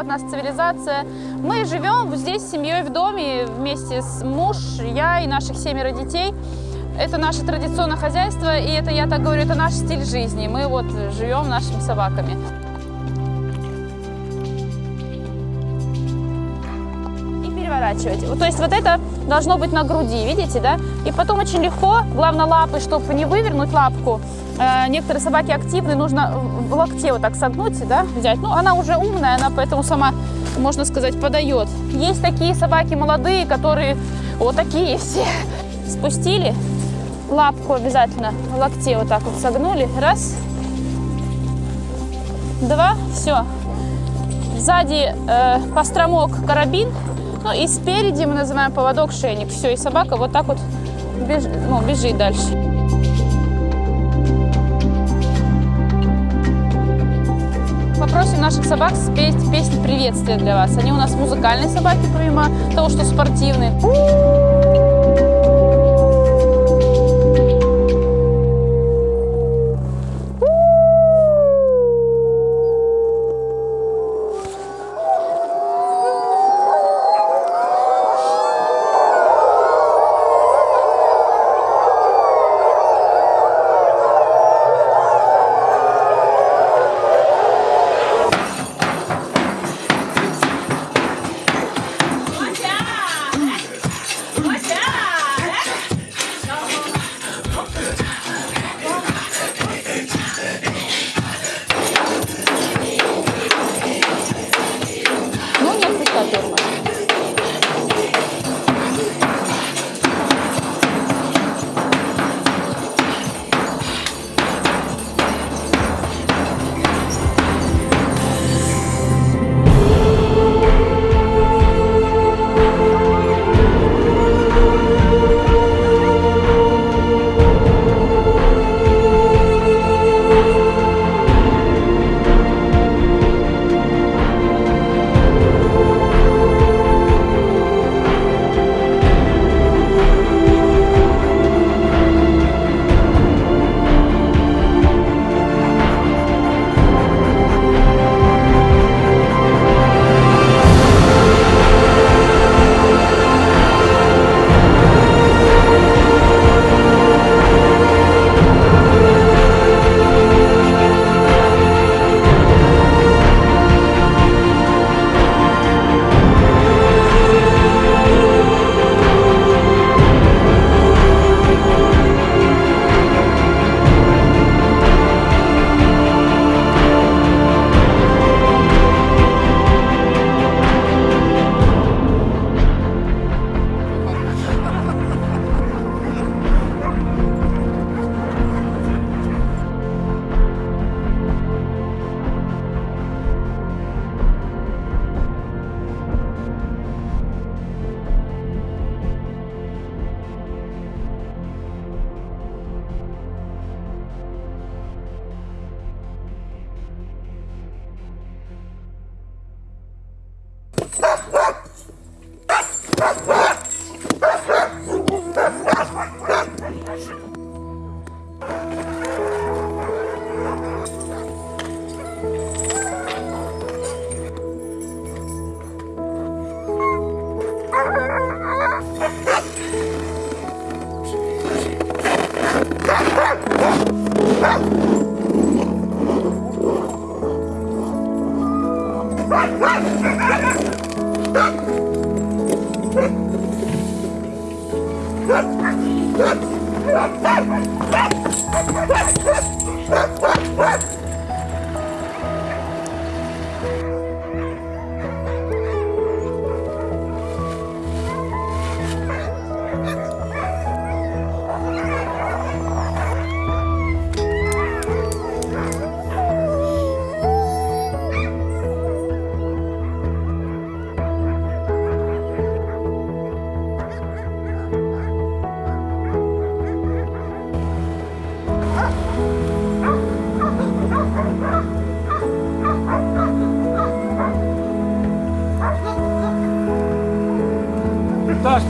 от нас цивилизация. Мы живем здесь с семьей в доме вместе с муж, я и наших семеро детей. Это наше традиционное хозяйство, и это, я так говорю, это наш стиль жизни. Мы вот живем нашими собаками. Вот, То есть вот это должно быть на груди, видите, да? И потом очень легко, главное лапы, чтобы не вывернуть лапку. Э, некоторые собаки активны, нужно в локте вот так согнуть, да, взять. Ну, она уже умная, она поэтому сама, можно сказать, подает. Есть такие собаки молодые, которые вот такие все. Спустили, лапку обязательно в локте вот так вот согнули. Раз, два, все. Сзади э, постромок, карабин, ну и спереди мы называем поводок, шейник. Все, и собака вот так вот беж- ну, бежит дальше. Попросим наших собак спеть песню приветствия для вас. Они у нас музыкальные собаки, помимо того, что спортивные.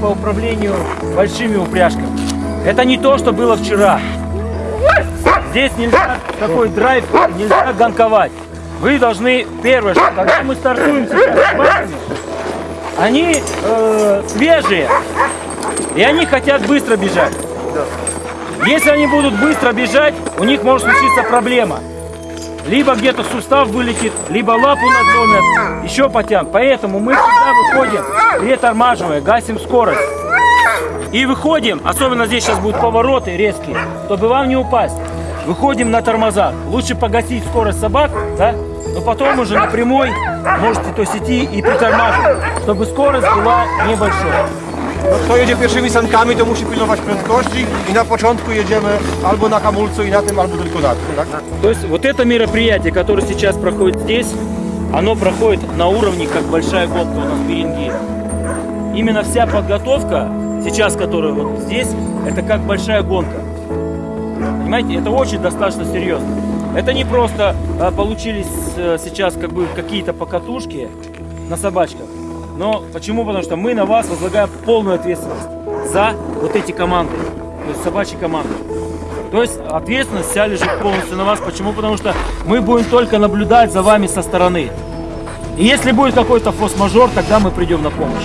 По управлению большими упряжками. Это не то, что было вчера. Здесь нельзя такой драйв, нельзя гонковать. Вы должны, первое, что когда мы стартуем сейчас с собаками, они э, свежие, и они хотят быстро бежать. Если они будут быстро бежать, у них может случиться проблема. Либо где-то сустав вылетит, либо лапу надломят, еще потянут. Поэтому мы всегда выходим, притормаживая, гасим скорость. И выходим, особенно здесь сейчас будут повороты резкие, чтобы вам не упасть. Выходим на тормозах. Лучше погасить скорость собак, да? Но потом уже на прямой можете то идти и притормаживать, чтобы скорость была небольшой. No, kto jedzie pierwszymi sankami, to musi pilnować prędkości i na początku jedziemy albo na hamulcu i na tym, albo tylko na tym, tak? То есть вот это мероприятие, которое сейчас проходит здесь, оно проходит на уровне, как большая гонка у нас в Берингее. Именно вся подготовка, сейчас, которая вот здесь, это как большая гонка. Понимаете, это очень достаточно серьезно. Это не просто а, получились э, сейчас как бы какие-то покатушки на собачках. Но почему? Потому что мы на вас возлагаем полную ответственность за вот эти команды, то есть собачьи команды. То есть ответственность вся лежит полностью на вас. Почему? Потому что мы будем только наблюдать за вами со стороны. И если будет какой-то форс-мажор, тогда мы придем на помощь.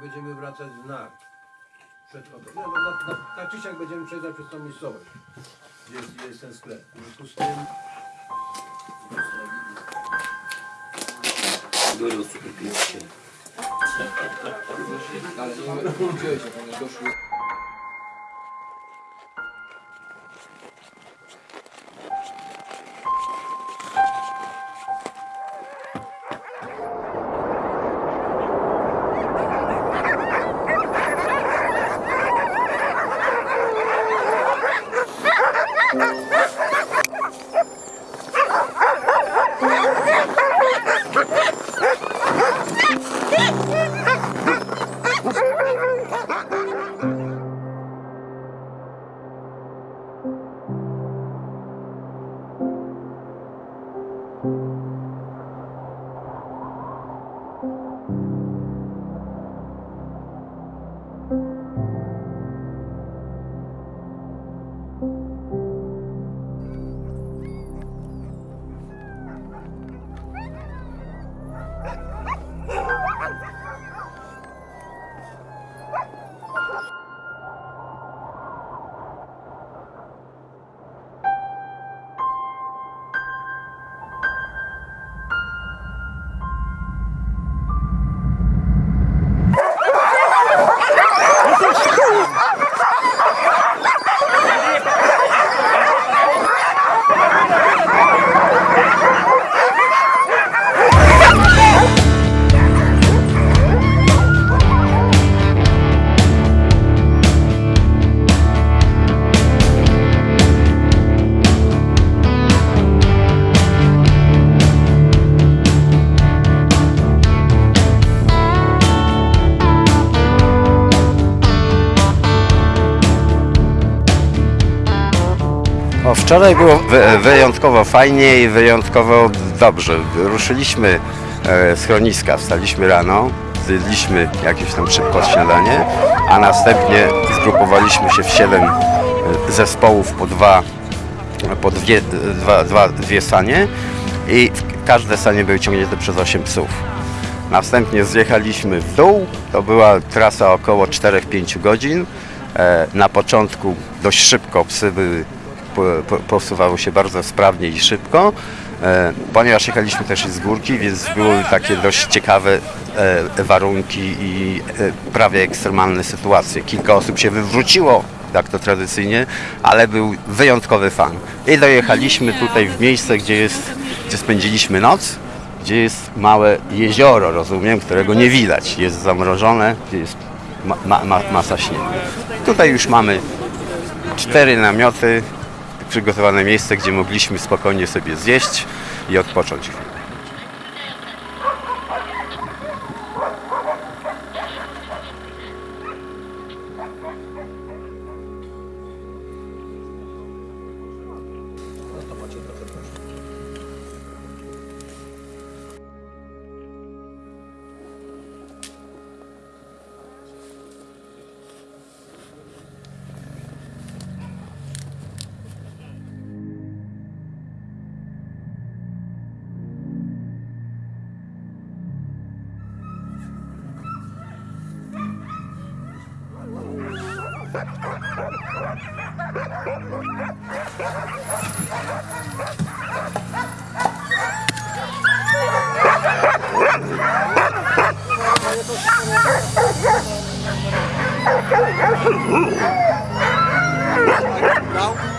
będziemy wracać w Nar. Przed obrotem. No, na, na, tak czy siak będziemy przejeżdżać przez tą miejscowość. Jest, jest ten sklep. W związku z tym... Gorąco, kupiłem. Ale. Doszły. Wczoraj było wy- wyjątkowo fajnie i wyjątkowo dobrze. Ruszyliśmy e, schroniska, wstaliśmy rano, zjedliśmy jakieś tam szybko śniadanie, a następnie zgrupowaliśmy się w siedem e, zespołów po dwa, po dwie, dwa, dwa, dwie sanie i każde sanie były ciągnięte przez osiem psów. Następnie zjechaliśmy w dół. To była trasa około 4-5 godzin. E, Na początku dość szybko psy były, po, po, posuwały się bardzo sprawnie i szybko. E, Ponieważ jechaliśmy też z górki, więc były takie dość ciekawe e, warunki i e, prawie ekstremalne sytuacje. Kilka osób się wywróciło, jak to tradycyjnie, ale był wyjątkowy fan. I dojechaliśmy tutaj w miejsce, gdzie, jest, gdzie spędziliśmy noc gdzie jest małe jezioro, rozumiem, którego nie widać. Jest zamrożone, gdzie jest ma, ma, masa śniegu. Tutaj już mamy cztery namioty, przygotowane miejsce, gdzie mogliśmy spokojnie sobie zjeść i odpocząć Não.